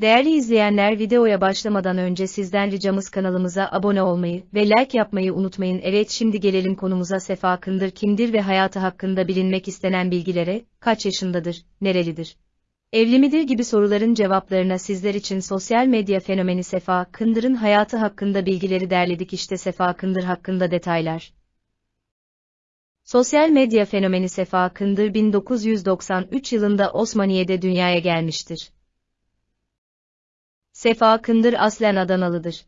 Değerli izleyenler videoya başlamadan önce sizden ricamız kanalımıza abone olmayı ve like yapmayı unutmayın. Evet şimdi gelelim konumuza Sefa Kındır kimdir ve hayatı hakkında bilinmek istenen bilgilere, kaç yaşındadır, nerelidir? Evli midir gibi soruların cevaplarına sizler için sosyal medya fenomeni Sefa Kındır'ın hayatı hakkında bilgileri derledik işte Sefa Kındır hakkında detaylar. Sosyal medya fenomeni Sefa Kındır 1993 yılında Osmaniye'de dünyaya gelmiştir. Sefa Kındır aslen Adanalıdır.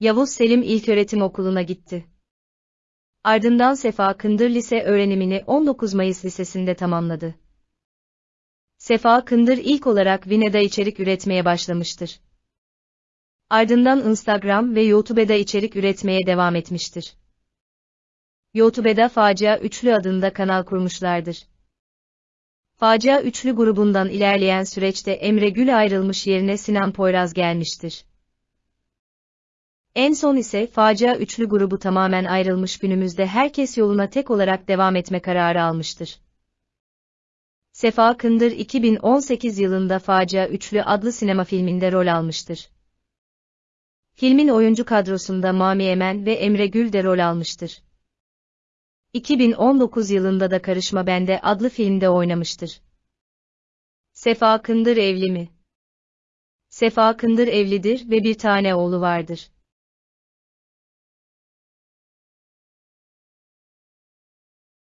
Yavuz Selim İlköğretim Okulu'na gitti. Ardından Sefa Kındır lise öğrenimini 19 Mayıs Lisesi'nde tamamladı. Sefa Kındır ilk olarak Vine'da içerik üretmeye başlamıştır. Ardından Instagram ve YouTube'da içerik üretmeye devam etmiştir. YouTube'da Facia Üçlü adında kanal kurmuşlardır. Facia Üçlü grubundan ilerleyen süreçte Emre Gül ayrılmış yerine Sinan Poyraz gelmiştir. En son ise Facia Üçlü grubu tamamen ayrılmış günümüzde herkes yoluna tek olarak devam etme kararı almıştır. Sefa Kındır 2018 yılında Facia Üçlü adlı sinema filminde rol almıştır. Filmin oyuncu kadrosunda Mami Emen ve Emre Gül de rol almıştır. 2019 yılında da Karışma Bende adlı filmde oynamıştır. Sefa Kındır evli mi? Sefa Kındır evlidir ve bir tane oğlu vardır.